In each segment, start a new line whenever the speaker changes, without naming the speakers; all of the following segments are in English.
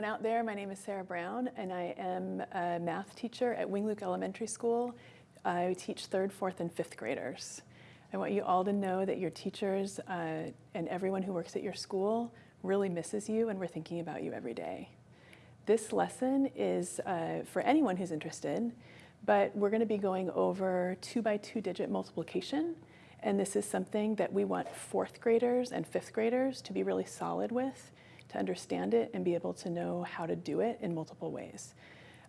everyone out there. My name is Sarah Brown, and I am a math teacher at Wing Elementary School. I teach third, fourth, and fifth graders. I want you all to know that your teachers uh, and everyone who works at your school really misses you, and we're thinking about you every day. This lesson is uh, for anyone who's interested, but we're going to be going over two by two digit multiplication. And this is something that we want fourth graders and fifth graders to be really solid with to understand it and be able to know how to do it in multiple ways.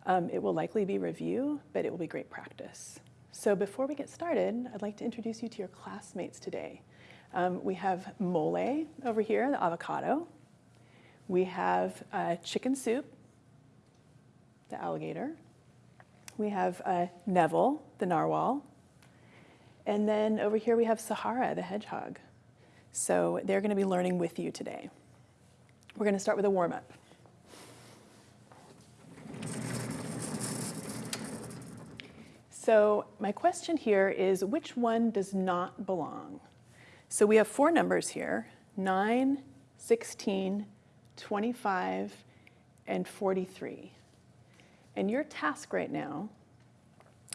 Um, it will likely be review, but it will be great practice. So before we get started, I'd like to introduce you to your classmates today. Um, we have mole over here, the avocado. We have uh, chicken soup, the alligator. We have uh, Neville, the narwhal. And then over here we have Sahara, the hedgehog. So they're going to be learning with you today. We're going to start with a warm-up. So my question here is, which one does not belong? So we have four numbers here, 9, 16, 25, and 43. And your task right now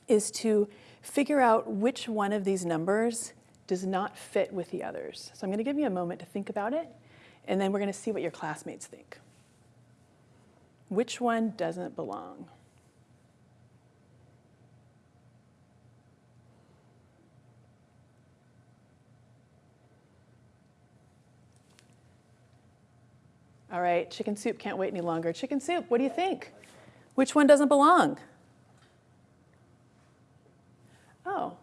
is to figure out which one of these numbers does not fit with the others. So I'm going to give you a moment to think about it, and then we're going to see what your classmates think. Which one doesn't belong? All right, chicken soup can't wait any longer. Chicken soup, what do you think? Which one doesn't belong? Oh,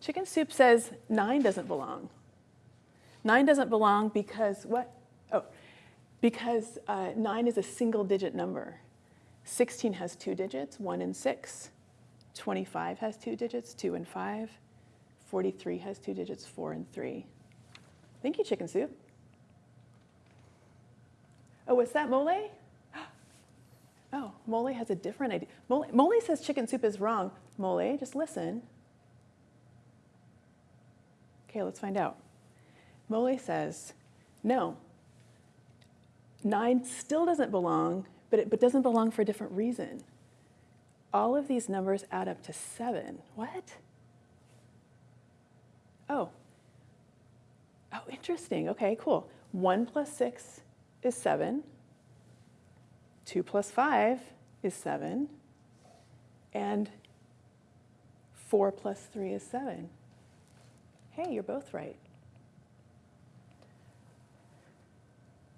chicken soup says nine doesn't belong. Nine doesn't belong because what? Oh, because uh, nine is a single digit number. 16 has two digits, one and six. 25 has two digits, two and five. 43 has two digits, four and three. Thank you, chicken soup. Oh, what's that, mole? Oh, mole has a different idea. Mole, mole says chicken soup is wrong. Mole, just listen. Okay, let's find out. Mole says, no, nine still doesn't belong, but it but doesn't belong for a different reason. All of these numbers add up to seven. What? Oh. Oh, interesting. Okay, cool. One plus six is 7. 2 plus 5 is 7. And 4 plus 3 is 7. Hey, you're both right.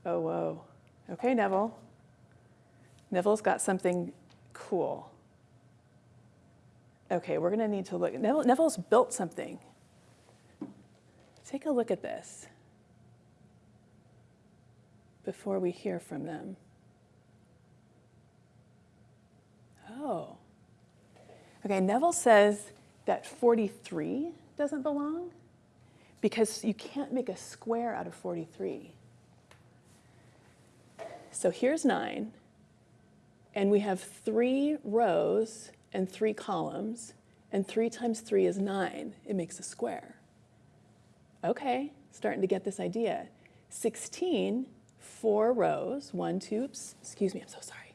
Oh, whoa. Okay, Neville. Neville's got something cool. Okay, we're going to need to look. Neville, Neville's built something. Take a look at this before we hear from them. Oh. Okay, Neville says that 43 doesn't belong because you can't make a square out of 43. So here's 9, and we have three rows and three columns, and 3 times 3 is 9. It makes a square. Okay, starting to get this idea. 16 four rows, one, two, excuse me, I'm so sorry.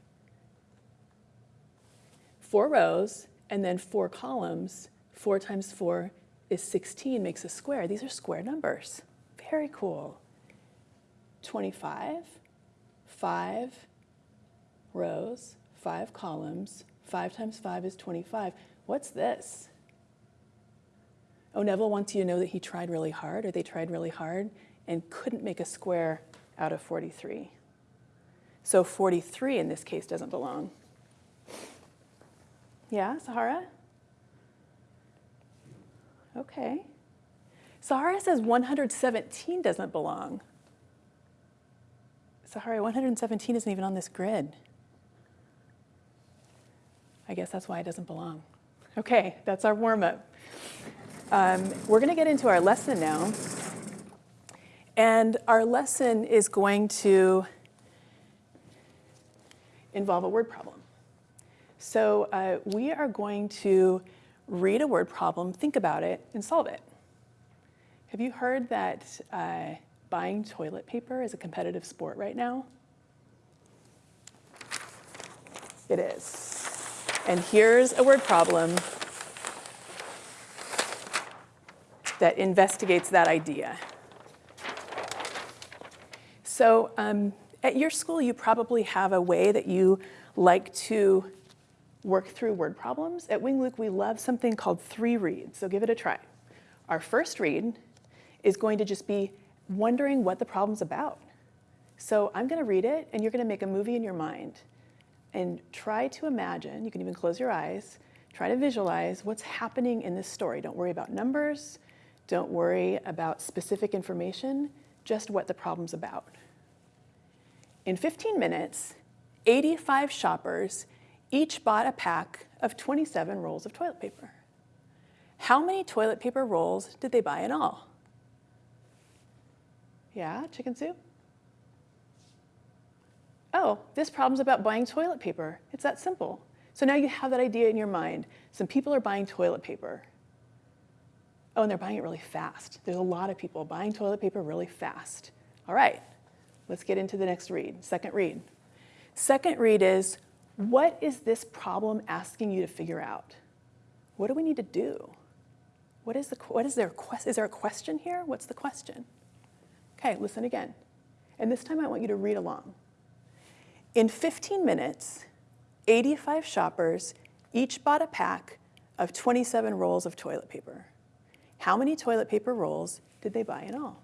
Four rows, and then four columns. Four times four is 16, makes a square. These are square numbers. Very cool. 25, five rows, five columns. Five times five is 25. What's this? Oh, Neville wants you to know that he tried really hard, or they tried really hard, and couldn't make a square out of 43. So 43 in this case doesn't belong. Yeah, Sahara? Okay. Sahara says 117 doesn't belong. Sahara, 117 isn't even on this grid. I guess that's why it doesn't belong. Okay, that's our warm-up. Um, we're going to get into our lesson now. And our lesson is going to involve a word problem. So uh, we are going to read a word problem, think about it, and solve it. Have you heard that uh, buying toilet paper is a competitive sport right now? It is. And here's a word problem that investigates that idea. So um, at your school, you probably have a way that you like to work through word problems. At Wing Luke, we love something called three reads, so give it a try. Our first read is going to just be wondering what the problem's about. So I'm gonna read it, and you're gonna make a movie in your mind and try to imagine, you can even close your eyes, try to visualize what's happening in this story. Don't worry about numbers, don't worry about specific information, just what the problem's about. In 15 minutes, 85 shoppers each bought a pack of 27 rolls of toilet paper. How many toilet paper rolls did they buy in all? Yeah, chicken soup? Oh, this problem's about buying toilet paper. It's that simple. So now you have that idea in your mind. Some people are buying toilet paper. Oh, and they're buying it really fast. There's a lot of people buying toilet paper really fast. All right, let's get into the next read, second read. Second read is, what is this problem asking you to figure out? What do we need to do? What is, the, what is there, is there a question here? What's the question? Okay, listen again. And this time I want you to read along. In 15 minutes, 85 shoppers each bought a pack of 27 rolls of toilet paper. How many toilet paper rolls did they buy in all?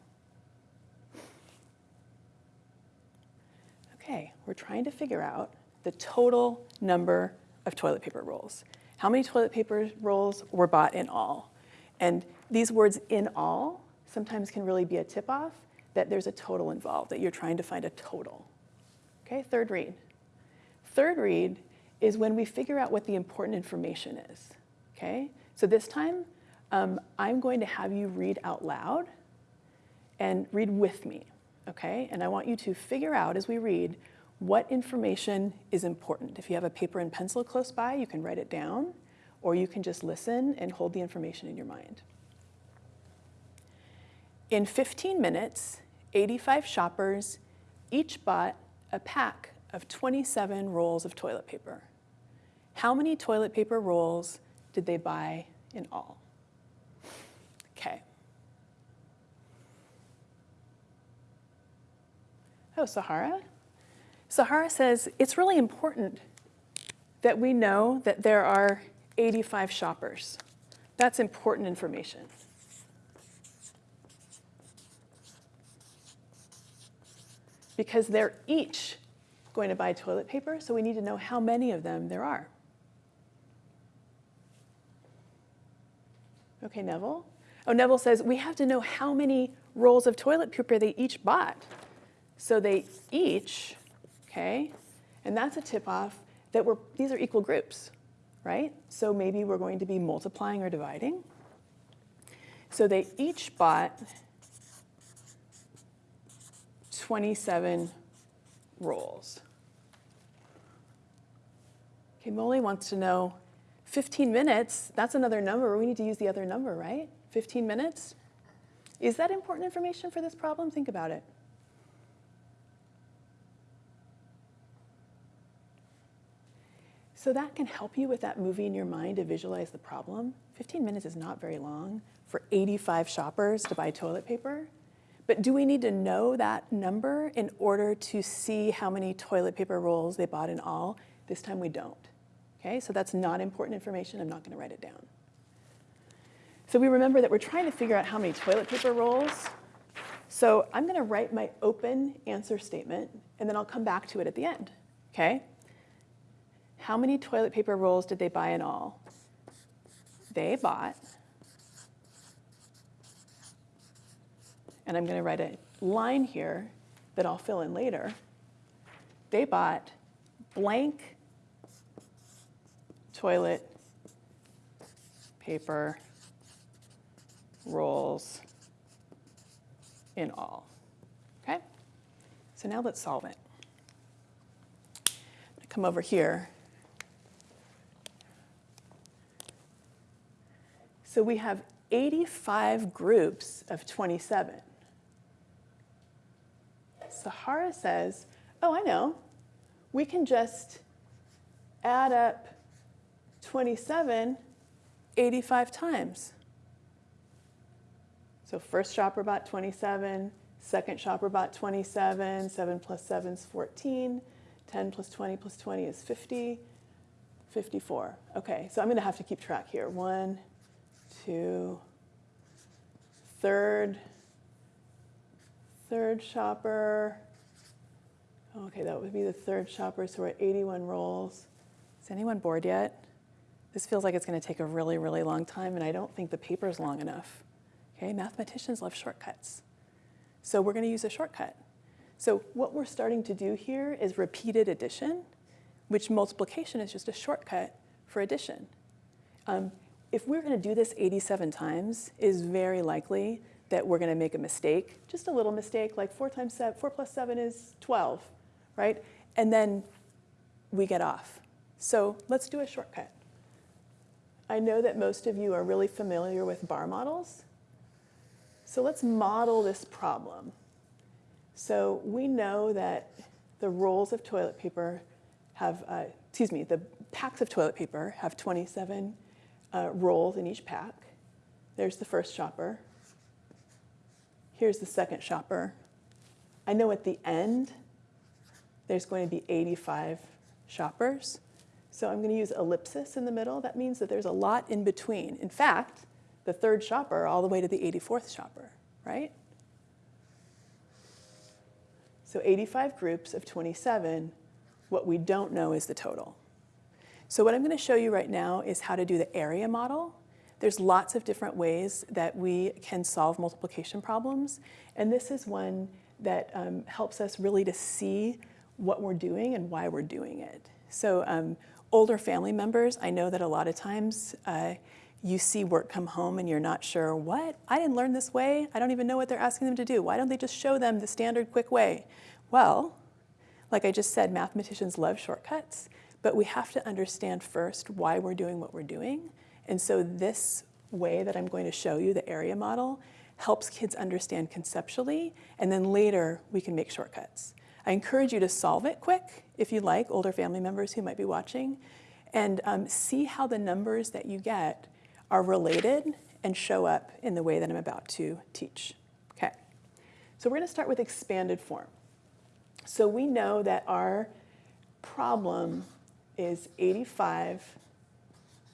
Okay, we're trying to figure out the total number of toilet paper rolls. How many toilet paper rolls were bought in all? And these words in all sometimes can really be a tip-off that there's a total involved, that you're trying to find a total. Okay, third read. Third read is when we figure out what the important information is. Okay, so this time um, I'm going to have you read out loud and read with me. Okay, and I want you to figure out as we read what information is important. If you have a paper and pencil close by, you can write it down, or you can just listen and hold the information in your mind. In 15 minutes, 85 shoppers each bought a pack of 27 rolls of toilet paper. How many toilet paper rolls did they buy in all? Okay. Oh, Sahara? Sahara says it's really important that we know that there are 85 shoppers. That's important information. Because they're each going to buy toilet paper, so we need to know how many of them there are. Okay, Neville? Oh, Neville says, we have to know how many rolls of toilet paper they each bought. So they each, okay, and that's a tip-off that we're, these are equal groups, right? So maybe we're going to be multiplying or dividing. So they each bought 27 rolls. Okay, Molly wants to know 15 minutes, that's another number. We need to use the other number, right? 15 minutes? Is that important information for this problem? Think about it. So that can help you with that movie in your mind to visualize the problem. 15 minutes is not very long for 85 shoppers to buy toilet paper. But do we need to know that number in order to see how many toilet paper rolls they bought in all? This time we don't. Okay, so that's not important information. I'm not going to write it down. So we remember that we're trying to figure out how many toilet paper rolls. So I'm going to write my open answer statement, and then I'll come back to it at the end. Okay? How many toilet paper rolls did they buy in all? They bought, and I'm going to write a line here that I'll fill in later. They bought blank toilet paper rolls in all. Okay? So now let's solve it. come over here. So we have 85 groups of 27. Sahara says, oh, I know. We can just add up 27 85 times. So first shopper bought 27, second shopper bought 27, 7 plus 7 is 14, 10 plus 20 plus 20 is 50, 54. Okay, so I'm going to have to keep track here. One, two, third, third shopper. Okay, that would be the third shopper, so we're at 81 rolls. Is anyone bored yet? This feels like it's going to take a really, really long time, and I don't think the paper's long enough. Okay, mathematicians love shortcuts. So we're going to use a shortcut. So what we're starting to do here is repeated addition, which multiplication is just a shortcut for addition. Um, if we're going to do this 87 times, it is very likely that we're going to make a mistake, just a little mistake, like 4 times 7, 4 plus 7 is 12, right? And then we get off. So let's do a shortcut. I know that most of you are really familiar with bar models. So let's model this problem. So we know that the rolls of toilet paper have, uh, excuse me, the packs of toilet paper have 27 uh, rolls in each pack. There's the first shopper. Here's the second shopper. I know at the end, there's going to be 85 shoppers. So I'm going to use ellipsis in the middle. That means that there's a lot in between. In fact, the third shopper all the way to the 84th shopper, right? So 85 groups of 27. What we don't know is the total. So what I'm going to show you right now is how to do the area model. There's lots of different ways that we can solve multiplication problems. And this is one that um, helps us really to see what we're doing and why we're doing it. So um, older family members, I know that a lot of times uh, you see work come home and you're not sure, what? I didn't learn this way. I don't even know what they're asking them to do. Why don't they just show them the standard quick way? Well, like I just said, mathematicians love shortcuts, but we have to understand first why we're doing what we're doing. And so this way that I'm going to show you, the area model, helps kids understand conceptually, and then later we can make shortcuts. I encourage you to solve it quick, if you like, older family members who might be watching, and um, see how the numbers that you get are related and show up in the way that I'm about to teach. Okay, so we're gonna start with expanded form. So we know that our problem is 85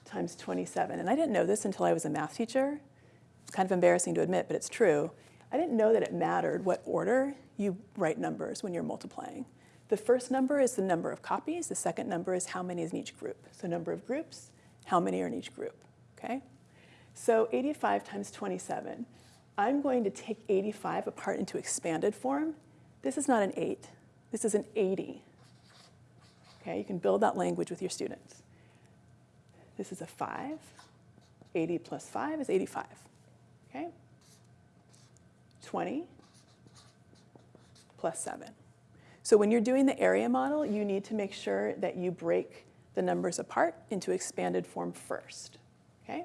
times 27. And I didn't know this until I was a math teacher. It's kind of embarrassing to admit, but it's true. I didn't know that it mattered what order you write numbers when you're multiplying. The first number is the number of copies. The second number is how many is in each group. So number of groups, how many are in each group, okay? So 85 times 27. I'm going to take 85 apart into expanded form. This is not an 8. This is an 80. Okay, you can build that language with your students. This is a 5. 80 plus 5 is 85. Okay? 20 plus 7. So when you're doing the area model, you need to make sure that you break the numbers apart into expanded form first. Okay?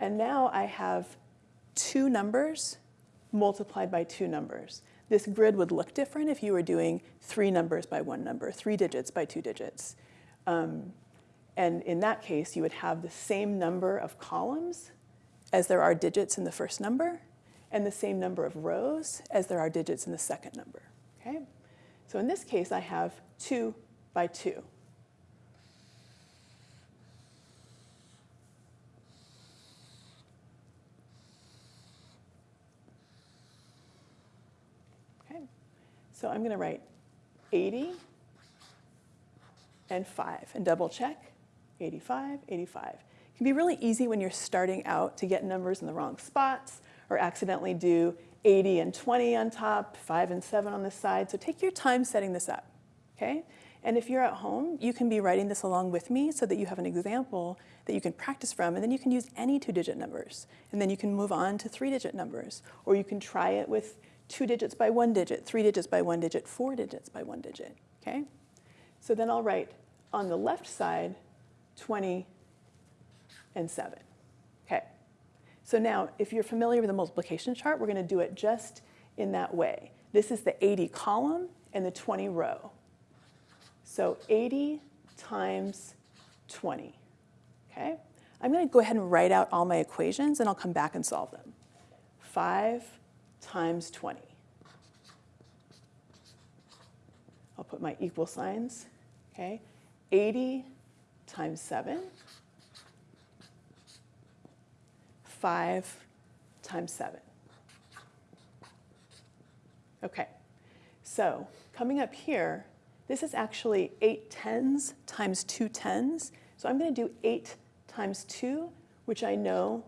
And now I have two numbers multiplied by two numbers. This grid would look different if you were doing three numbers by one number, three digits by two digits. Um, and in that case, you would have the same number of columns as there are digits in the first number, and the same number of rows as there are digits in the second number. Okay? So in this case, I have 2 by 2. Okay? So I'm going to write 80 and 5 and double check 85, 85 can be really easy when you're starting out to get numbers in the wrong spots or accidentally do 80 and 20 on top, 5 and 7 on the side. So take your time setting this up, okay? And if you're at home, you can be writing this along with me so that you have an example that you can practice from, and then you can use any two-digit numbers. And then you can move on to three-digit numbers, or you can try it with two digits by one digit, three digits by one digit, four digits by one digit, okay? So then I'll write on the left side 20 and 7. Okay. So now, if you're familiar with the multiplication chart, we're going to do it just in that way. This is the 80 column and the 20 row. So 80 times 20, okay? I'm gonna go ahead and write out all my equations and I'll come back and solve them. 5 times 20. I'll put my equal signs, okay? 80 times 7, 5 times 7. Okay, so coming up here, this is actually 8 tens times 2 tens. So I'm going to do 8 times 2, which I know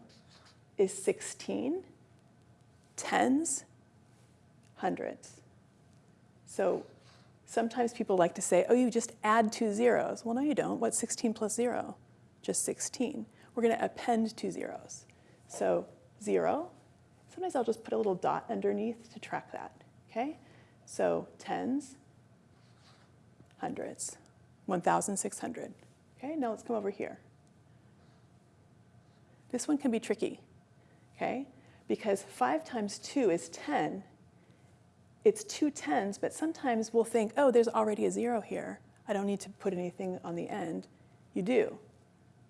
is 16. Tens, hundreds. So sometimes people like to say, oh, you just add two zeros. Well, no, you don't. What's 16 plus 0? Just 16. We're going to append two zeros. So 0. Sometimes I'll just put a little dot underneath to track that. Okay? So tens, hundreds, 1,600. Okay, now let's come over here. This one can be tricky, okay? Because 5 times 2 is 10. It's two tens, but sometimes we'll think, oh, there's already a 0 here. I don't need to put anything on the end. You do.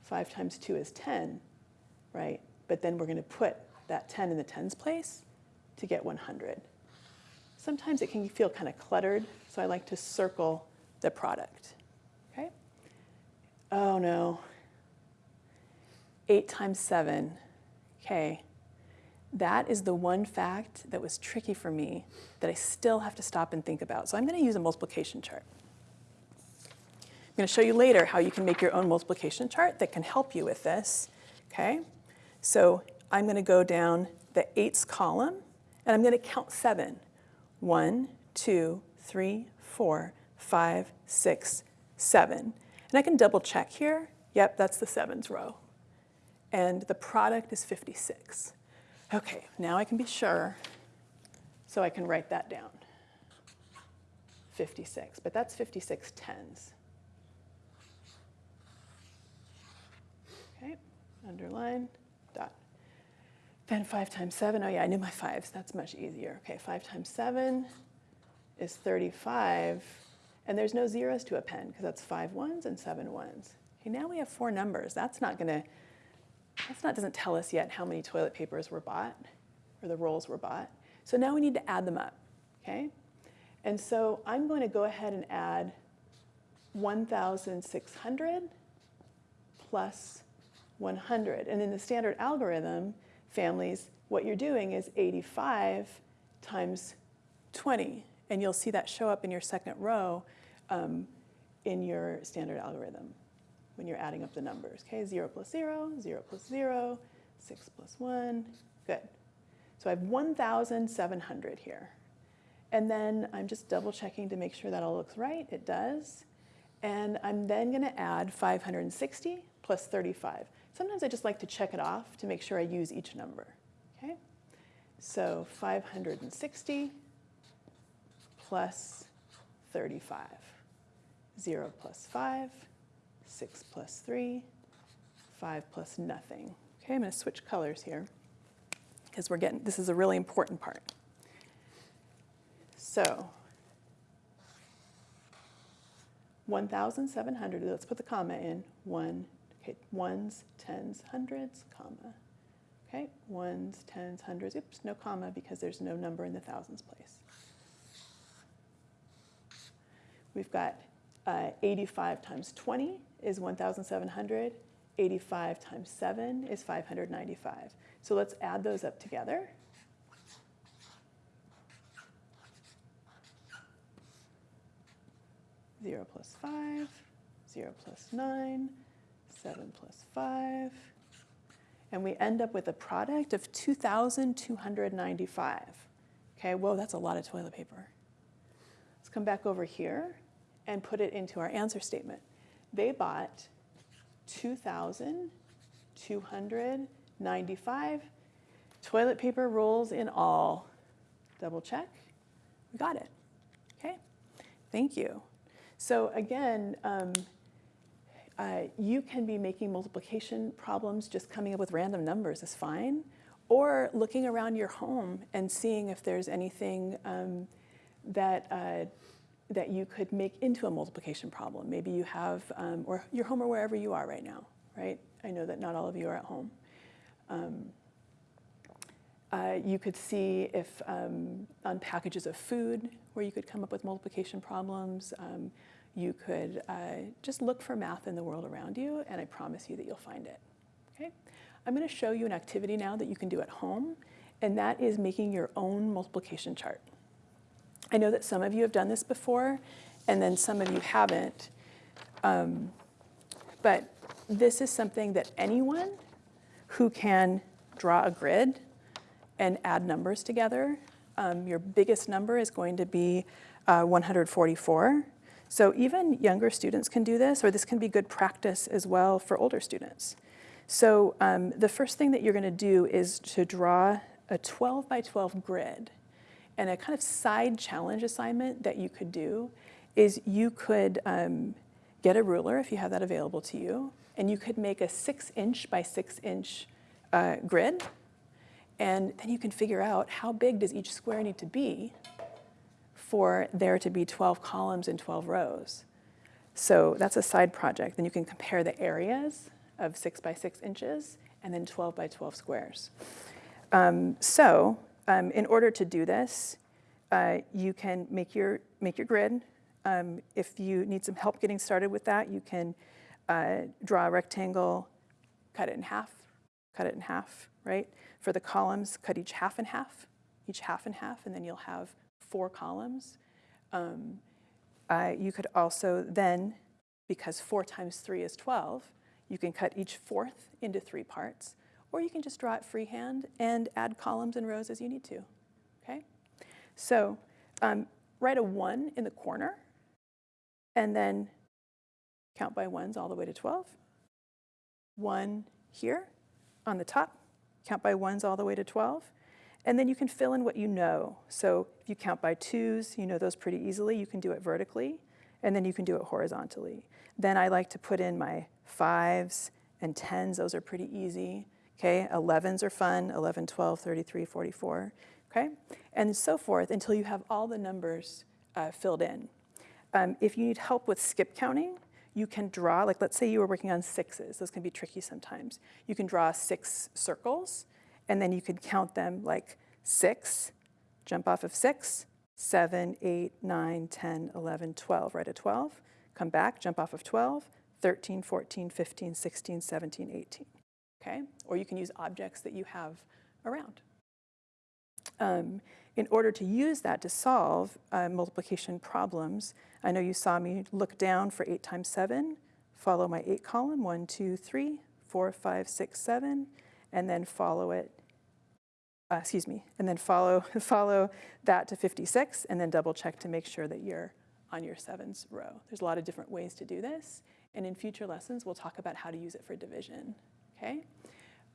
5 times 2 is 10, right? But then we're going to put that 10 in the tens place to get 100. Sometimes it can feel kind of cluttered, so I like to circle the product. Okay? Oh no. 8 times 7. Okay. That is the one fact that was tricky for me that I still have to stop and think about. So I'm going to use a multiplication chart. I'm going to show you later how you can make your own multiplication chart that can help you with this. Okay? So I'm going to go down the eights column, and I'm going to count seven. One, two, three, four, five, six, seven. And I can double check here. Yep, that's the sevens row. And the product is 56. Okay, now I can be sure, so I can write that down. 56, but that's 56 tens. Okay, underline, dot. Then 5 times 7, oh yeah, I knew my 5s. That's much easier. Okay, 5 times 7 is 35. And there's no zeros to append because that's five ones and seven ones. Okay, now we have four numbers. That's not going to, that's not doesn't tell us yet how many toilet papers were bought or the rolls were bought. So now we need to add them up, okay? And so I'm going to go ahead and add 1,600 plus 100. And in the standard algorithm families, what you're doing is 85 times 20. And you'll see that show up in your second row um, in your standard algorithm when you're adding up the numbers. Okay, 0 plus 0, 0 plus 0, 6 plus 1, good. So I have 1,700 here. And then I'm just double checking to make sure that all looks right. It does. And I'm then going to add 560 plus 35. Sometimes I just like to check it off to make sure I use each number. Okay? So 560 plus 35. 0 plus 5, 6 plus 3, 5 plus nothing. Okay, I'm going to switch colors here because we're getting, this is a really important part. So 1,700, let's put the comma in, 1, okay, ones, tens, hundreds, comma. Okay, ones, tens, hundreds, oops, no comma because there's no number in the thousands place. We've got uh, 85 times 20 is 1,700. 85 times 7 is 595. So let's add those up together. Zero plus five, zero plus nine, seven plus five. And we end up with a product of 2,295. Okay, whoa, that's a lot of toilet paper. Let's come back over here and put it into our answer statement. They bought 2,295 toilet paper rolls in all. Double check. We got it. Okay, thank you. So again, um, uh, you can be making multiplication problems, just coming up with random numbers is fine, or looking around your home and seeing if there's anything um, that uh, that you could make into a multiplication problem. Maybe you have, um, or you're home or wherever you are right now, right? I know that not all of you are at home. Um, uh, you could see if um, on packages of food where you could come up with multiplication problems. Um, you could uh, just look for math in the world around you, and I promise you that you'll find it. Okay? I'm going to show you an activity now that you can do at home, and that is making your own multiplication chart. I know that some of you have done this before, and then some of you haven't. Um, but this is something that anyone who can draw a grid and add numbers together, um, your biggest number is going to be uh, 144. So even younger students can do this, or this can be good practice as well for older students. So um, the first thing that you're gonna do is to draw a 12 by 12 grid. And a kind of side challenge assignment that you could do is you could um, get a ruler if you have that available to you, and you could make a six inch by six inch uh, grid. And then you can figure out how big does each square need to be for there to be 12 columns and 12 rows. So that's a side project. Then you can compare the areas of six by six inches and then 12 by 12 squares. Um, so um, in order to do this, uh, you can make your, make your grid. Um, if you need some help getting started with that, you can uh, draw a rectangle, cut it in half, cut it in half, right? For the columns, cut each half in half, each half in half, and then you'll have four columns. Um, uh, you could also then, because four times three is 12, you can cut each fourth into three parts, or you can just draw it freehand and add columns and rows as you need to, okay? So um, write a one in the corner, and then count by ones all the way to 12. One here on the top, count by ones all the way to 12. And then you can fill in what you know. So if you count by twos, you know those pretty easily. You can do it vertically, and then you can do it horizontally. Then I like to put in my fives and tens. Those are pretty easy. Okay, 11s are fun, 11, 12, 33, 44. Okay, and so forth until you have all the numbers uh, filled in. Um, if you need help with skip counting, you can draw, like let's say you were working on sixes. Those can be tricky sometimes. You can draw six circles and then you could count them like six, jump off of six, seven, eight, nine, 10, 11, 12, right at 12, come back, jump off of 12, 13, 14, 15, 16, 17, 18, okay? Or you can use objects that you have around. Um, in order to use that to solve uh, multiplication problems, I know you saw me look down for 8 times 7, follow my 8 column, 1, 2, 3, 4, 5, 6, 7, and then follow it, uh, excuse me, and then follow, follow that to 56, and then double check to make sure that you're on your sevens row. There's a lot of different ways to do this, and in future lessons, we'll talk about how to use it for division, okay?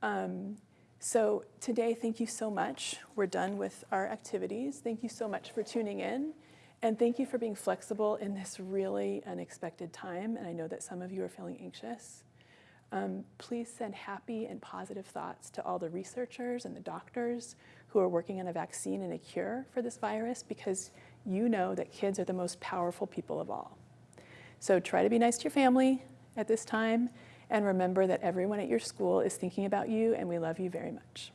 Um, so today, thank you so much. We're done with our activities. Thank you so much for tuning in. And thank you for being flexible in this really unexpected time. And I know that some of you are feeling anxious. Um, please send happy and positive thoughts to all the researchers and the doctors who are working on a vaccine and a cure for this virus because you know that kids are the most powerful people of all. So try to be nice to your family at this time and remember that everyone at your school is thinking about you and we love you very much.